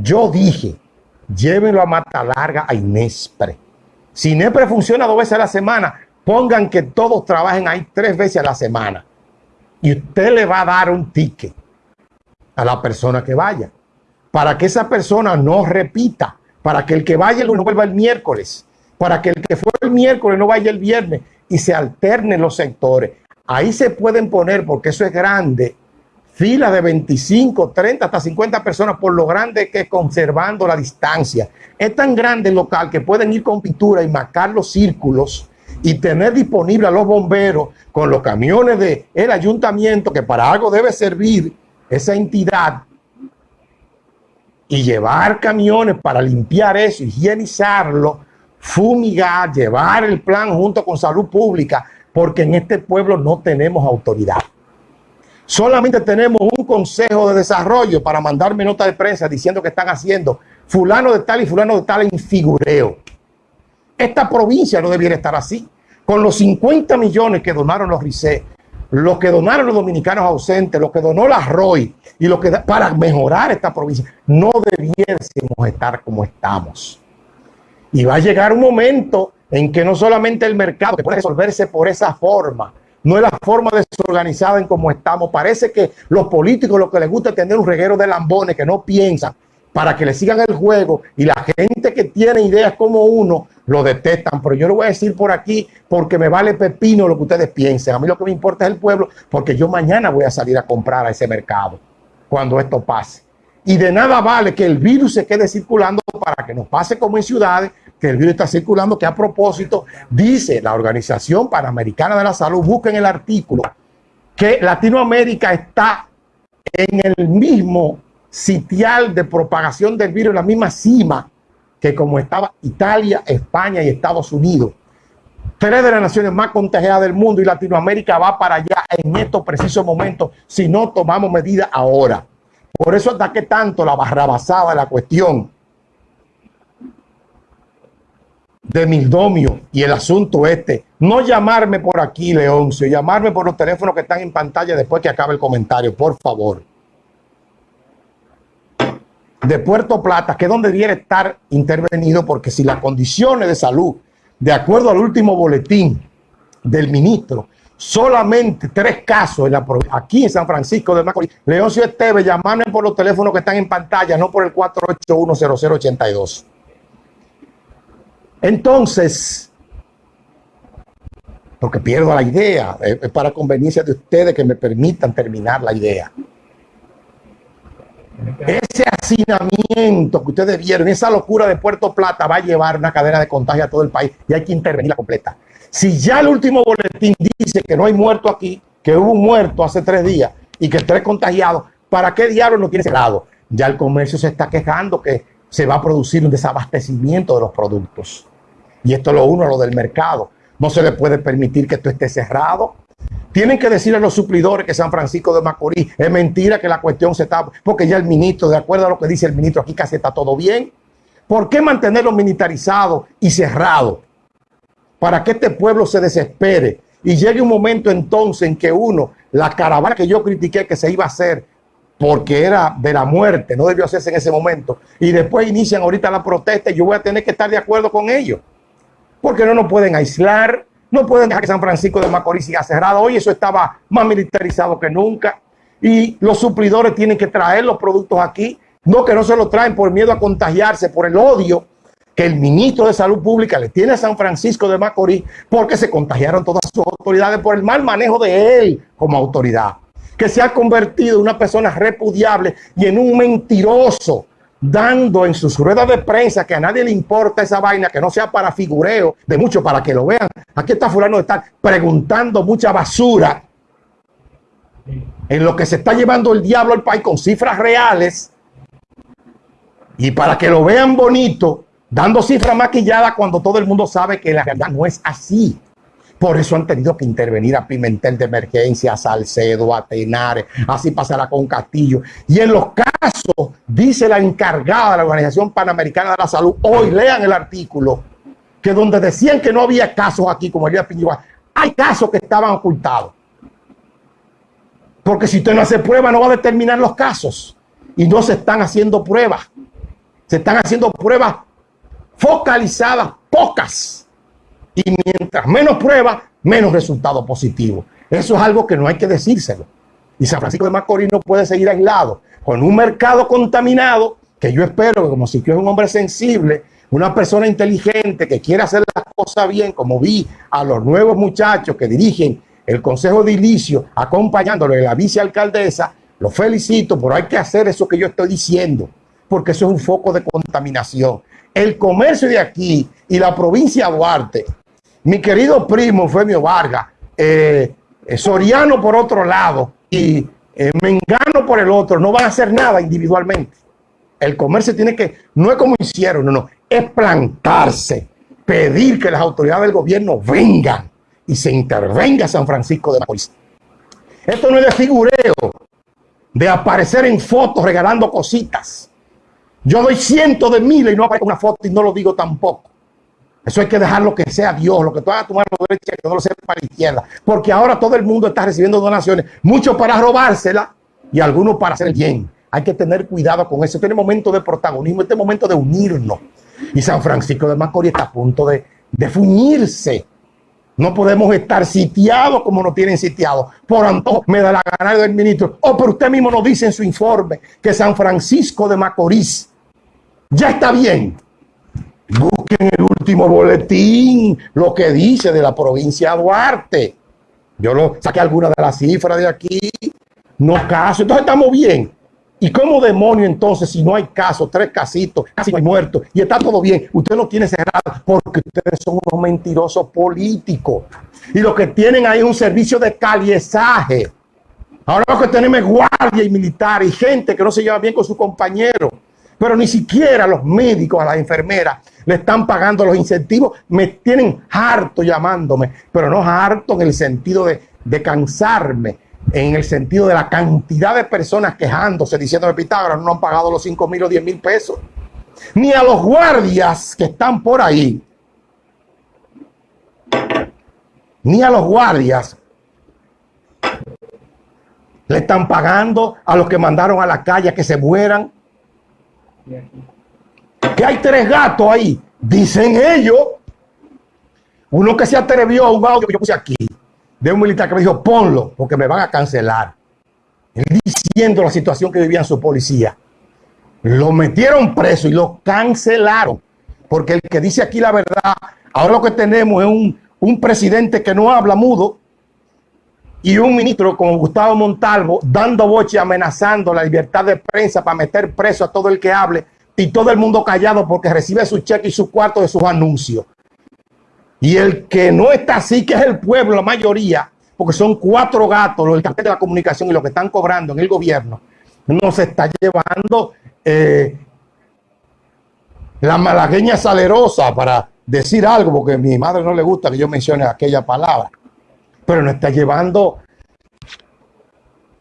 Yo dije, llévenlo a Mata Larga a Inespre. Si Inespre funciona dos veces a la semana, pongan que todos trabajen ahí tres veces a la semana. Y usted le va a dar un ticket a la persona que vaya. Para que esa persona no repita. Para que el que vaya no vuelva el miércoles. Para que el que fue el miércoles no vaya el viernes. Y se alternen los sectores. Ahí se pueden poner, porque eso es grande, filas de 25, 30, hasta 50 personas por lo grande que es conservando la distancia. Es tan grande el local que pueden ir con pintura y marcar los círculos y tener disponible a los bomberos con los camiones del el ayuntamiento que para algo debe servir esa entidad y llevar camiones para limpiar eso, higienizarlo, fumigar, llevar el plan junto con salud pública, porque en este pueblo no tenemos autoridad. Solamente tenemos un consejo de desarrollo para mandarme nota de prensa diciendo que están haciendo fulano de tal y fulano de tal en figureo. Esta provincia no debiera estar así. Con los 50 millones que donaron los RICE, los que donaron los dominicanos ausentes, lo que donó la ROI y que para mejorar esta provincia, no debiésemos estar como estamos. Y va a llegar un momento en que no solamente el mercado que puede resolverse por esa forma, no es la forma desorganizada en como estamos. Parece que los políticos lo que les gusta es tener un reguero de lambones que no piensan para que le sigan el juego y la gente que tiene ideas como uno lo detestan. Pero yo lo voy a decir por aquí porque me vale pepino lo que ustedes piensen. A mí lo que me importa es el pueblo porque yo mañana voy a salir a comprar a ese mercado cuando esto pase. Y de nada vale que el virus se quede circulando para que nos pase como en ciudades que el virus está circulando, que a propósito dice la Organización Panamericana de la Salud, busquen el artículo, que Latinoamérica está en el mismo sitial de propagación del virus, en la misma cima que como estaba Italia, España y Estados Unidos. Tres de las naciones más contagiadas del mundo y Latinoamérica va para allá en estos precisos momentos si no tomamos medidas ahora. Por eso ataque tanto la barrabasada la cuestión de Mildomio y el asunto este. No llamarme por aquí, Leoncio, llamarme por los teléfonos que están en pantalla después que acabe el comentario, por favor. De Puerto Plata, que es donde debiera estar intervenido, porque si las condiciones de salud, de acuerdo al último boletín del ministro, solamente tres casos en la, aquí en San Francisco de Macorís. Leoncio Esteves, llamarme por los teléfonos que están en pantalla, no por el 4810082. Entonces, porque pierdo la idea, es para conveniencia de ustedes que me permitan terminar la idea. Ese hacinamiento que ustedes vieron, esa locura de Puerto Plata va a llevar una cadena de contagio a todo el país y hay que intervenirla completa. Si ya el último boletín dice que no hay muerto aquí, que hubo un muerto hace tres días y que tres contagiados, ¿para qué diablos no tiene cerrado? Ya el comercio se está quejando que se va a producir un desabastecimiento de los productos. Y esto es lo uno, lo del mercado. No se le puede permitir que esto esté cerrado. Tienen que decirle a los suplidores que San Francisco de Macorís es mentira que la cuestión se está, porque ya el ministro, de acuerdo a lo que dice el ministro, aquí casi está todo bien. ¿Por qué mantenerlo militarizado y cerrado? Para que este pueblo se desespere y llegue un momento entonces en que uno, la caravana que yo critiqué que se iba a hacer porque era de la muerte, no debió hacerse en ese momento, y después inician ahorita la protesta y yo voy a tener que estar de acuerdo con ellos porque no nos pueden aislar, no pueden dejar que San Francisco de Macorís siga cerrado. Hoy eso estaba más militarizado que nunca. Y los suplidores tienen que traer los productos aquí. No que no se los traen por miedo a contagiarse, por el odio que el ministro de Salud Pública le tiene a San Francisco de Macorís, porque se contagiaron todas sus autoridades por el mal manejo de él como autoridad. Que se ha convertido en una persona repudiable y en un mentiroso dando en sus ruedas de prensa que a nadie le importa esa vaina, que no sea para figureo, de mucho para que lo vean. Aquí está fulano de estar preguntando mucha basura en lo que se está llevando el diablo al país con cifras reales y para que lo vean bonito, dando cifras maquilladas cuando todo el mundo sabe que la realidad no es así. Por eso han tenido que intervenir a Pimentel de emergencia, a Salcedo, a Tenares, así pasará con Castillo. Y en los casos, dice la encargada de la Organización Panamericana de la Salud, hoy lean el artículo, que donde decían que no había casos aquí, como el día hay casos que estaban ocultados. Porque si usted no hace prueba, no va a determinar los casos. Y no se están haciendo pruebas. Se están haciendo pruebas focalizadas, pocas. Y mientras menos pruebas, menos resultados positivos. Eso es algo que no hay que decírselo. Y San Francisco de Macorís no puede seguir aislado con un mercado contaminado que yo espero que como si es un hombre sensible, una persona inteligente que quiere hacer las cosas bien, como vi a los nuevos muchachos que dirigen el Consejo de Ilicio acompañándolo de la vicealcaldesa, lo felicito, pero hay que hacer eso que yo estoy diciendo, porque eso es un foco de contaminación. El comercio de aquí y la provincia de Duarte, mi querido primo Femio Vargas, eh, eh, Soriano por otro lado y eh, Mengano por el otro, no van a hacer nada individualmente. El comercio tiene que, no es como hicieron, no, no, es plantarse, pedir que las autoridades del gobierno vengan y se intervenga San Francisco de Macorís. Esto no es de figureo, de aparecer en fotos regalando cositas. Yo doy cientos de miles y no aparezco una foto y no lo digo tampoco. Eso hay que dejar lo que sea Dios, lo que tú hagas tu mano derecha, que no lo sepa para la izquierda. Porque ahora todo el mundo está recibiendo donaciones, muchos para robársela y algunos para hacer el bien. Hay que tener cuidado con eso. Este es momento de protagonismo, este momento de unirnos. Y San Francisco de Macorís está a punto de, de fuñirse. No podemos estar sitiados como nos tienen sitiados. Por antojo me da la gana del ministro. O oh, pero usted mismo nos dice en su informe que San Francisco de Macorís ya está bien. Busquen el último boletín, lo que dice de la provincia de Duarte. Yo lo saqué algunas de las cifras de aquí. No caso. Entonces estamos bien. ¿Y cómo demonio entonces, si no hay casos, tres casitos, casi no hay muertos, y está todo bien, usted no tiene cerrado porque ustedes son unos mentirosos políticos. Y lo que tienen ahí es un servicio de caliezaje. Ahora lo que tenemos es guardia y militar y gente que no se lleva bien con su compañero. Pero ni siquiera los médicos, a las enfermeras, le están pagando los incentivos. Me tienen harto llamándome, pero no harto en el sentido de, de cansarme en el sentido de la cantidad de personas quejándose, diciendo que Pitágoras no han pagado los 5 mil o 10 mil pesos. Ni a los guardias que están por ahí, ni a los guardias le están pagando a los que mandaron a la calle que se mueran. Que hay tres gatos ahí, dicen ellos. Uno que se atrevió a un audio que yo puse aquí de un militar que me dijo, ponlo, porque me van a cancelar. Diciendo la situación que vivía su policía. Lo metieron preso y lo cancelaron. Porque el que dice aquí la verdad, ahora lo que tenemos es un, un presidente que no habla mudo y un ministro como Gustavo Montalvo dando boche amenazando la libertad de prensa para meter preso a todo el que hable y todo el mundo callado porque recibe su cheque y su cuarto de sus anuncios. Y el que no está así, que es el pueblo, la mayoría, porque son cuatro gatos, los del de la comunicación y lo que están cobrando en el gobierno, nos está llevando eh, la malagueña salerosa para decir algo, porque a mi madre no le gusta que yo mencione aquella palabra, pero nos está llevando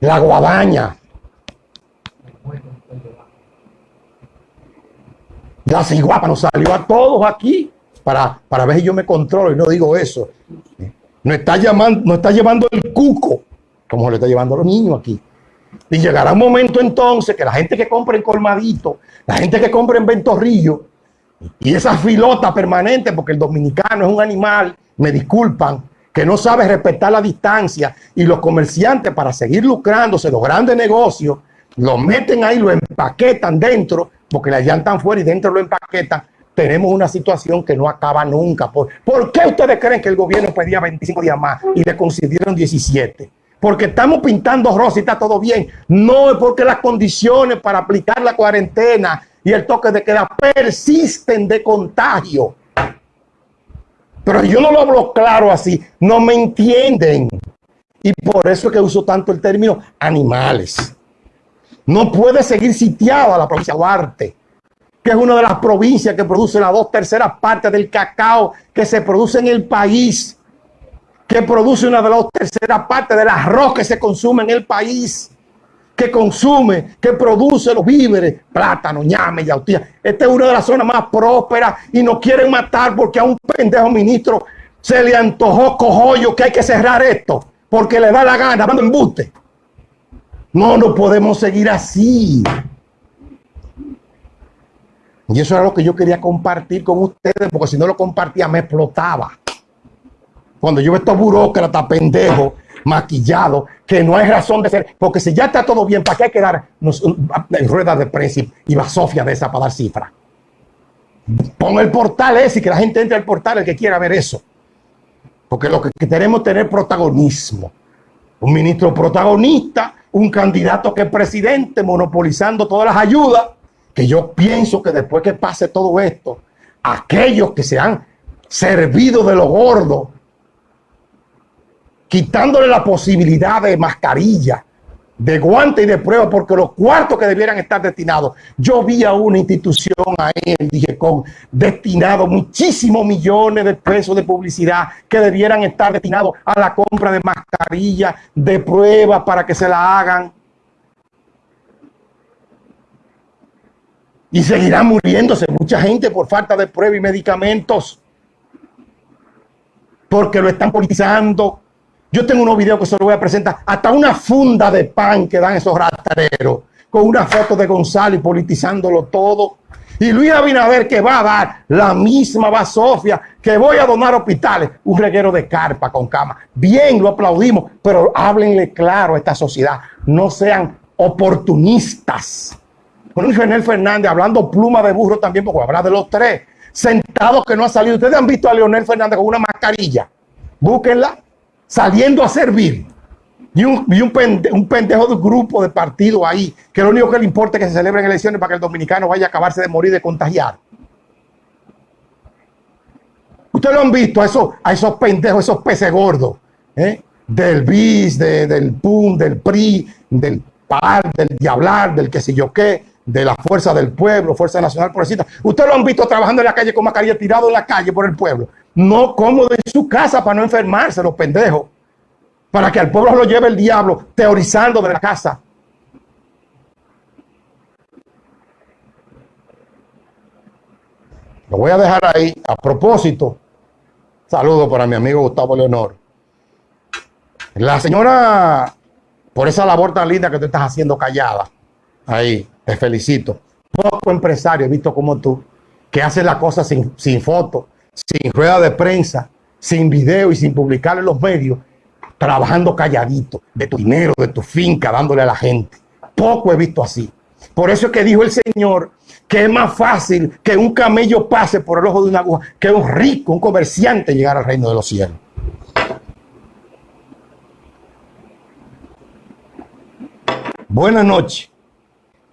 la guadaña. La ciguapa nos salió a todos aquí para, para ver si yo me controlo y no digo eso. No está, llamando, no está llevando el cuco, como le está llevando a los niños aquí. Y llegará un momento entonces que la gente que compra en Colmadito, la gente que compra en Ventorrillo, y esa filota permanente, porque el dominicano es un animal, me disculpan, que no sabe respetar la distancia, y los comerciantes para seguir lucrándose los grandes negocios, lo meten ahí, lo empaquetan dentro, porque la llantan fuera y dentro lo empaquetan, tenemos una situación que no acaba nunca. ¿Por, qué ustedes creen que el gobierno pedía 25 días más y le concedieron 17? Porque estamos pintando rosa y está todo bien. No es porque las condiciones para aplicar la cuarentena y el toque de queda persisten de contagio. Pero yo no lo hablo claro así. No me entienden. Y por eso es que uso tanto el término animales. No puede seguir sitiado a la provincia de Duarte que es una de las provincias que produce las dos terceras partes del cacao que se produce en el país, que produce una de las dos terceras partes del arroz que se consume en el país, que consume, que produce los víveres, plátano, ñame, yautía. Esta es una de las zonas más prósperas y nos quieren matar porque a un pendejo ministro se le antojó cojollo que hay que cerrar esto porque le da la gana, dando embuste. No, no podemos seguir así. Y eso era lo que yo quería compartir con ustedes, porque si no lo compartía me explotaba. Cuando yo veo estos burócratas pendejos, maquillados, que no hay razón de ser, porque si ya está todo bien, ¿para qué hay que dar en ruedas de prensa y va Sofía de esa para dar cifras? Pon el portal ese y que la gente entre al portal, el que quiera ver eso. Porque lo que queremos es tener protagonismo. Un ministro protagonista, un candidato que es presidente, monopolizando todas las ayudas, que yo pienso que después que pase todo esto, aquellos que se han servido de lo gordo, quitándole la posibilidad de mascarilla, de guante y de prueba, porque los cuartos que debieran estar destinados, yo vi a una institución ahí, dije, con destinado muchísimos millones de pesos de publicidad que debieran estar destinados a la compra de mascarillas, de pruebas para que se la hagan. Y seguirá muriéndose mucha gente por falta de pruebas y medicamentos. Porque lo están politizando yo tengo unos videos que se los voy a presentar, hasta una funda de pan que dan esos rateros, con una foto de Gonzalo y politizándolo todo. Y Luis Abinader que va a dar la misma va Sofía, que voy a donar hospitales, un reguero de carpa con cama. Bien, lo aplaudimos, pero háblenle claro a esta sociedad, no sean oportunistas. Con Luis Fernández hablando pluma de burro también, porque habla de los tres, sentados que no ha salido. Ustedes han visto a Leonel Fernández con una mascarilla. Búsquenla saliendo a servir. Y un, un, pendejo de un grupo de partido ahí, que lo único que le importa es que se celebren elecciones para que el dominicano vaya a acabarse de morir de contagiar. Ustedes lo han visto a esos, a esos pendejos, esos peces gordos, ¿eh? del BIS, del PUN, del PRI, del PAR, del Diablar, del que sé yo qué, de la Fuerza del Pueblo, Fuerza Nacional Progresista. Ustedes lo han visto trabajando en la calle con mascarilla, tirado en la calle por el pueblo no cómodo en su casa para no enfermarse, los pendejos. Para que al pueblo lo lleve el diablo, teorizando de la casa. Lo voy a dejar ahí. A propósito, saludo para mi amigo Gustavo Leonor. La señora, por esa labor tan linda que tú estás haciendo callada, ahí, te felicito. Poco empresario visto como tú, que hace la cosa sin, sin foto, sin rueda de prensa, sin video y sin publicar en los medios, trabajando calladito, de tu dinero, de tu finca, dándole a la gente. Poco he visto así. Por eso es que dijo el Señor que es más fácil que un camello pase por el ojo de una aguja que un rico, un comerciante llegar al reino de los cielos. Buenas noches.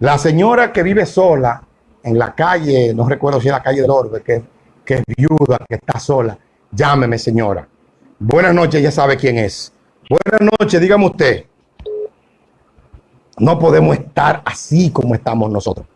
La señora que vive sola en la calle, no recuerdo si es la calle del Orbe, que que es viuda, que está sola, llámeme señora. Buenas noches, ya sabe quién es. Buenas noches, dígame usted. No podemos estar así como estamos nosotros.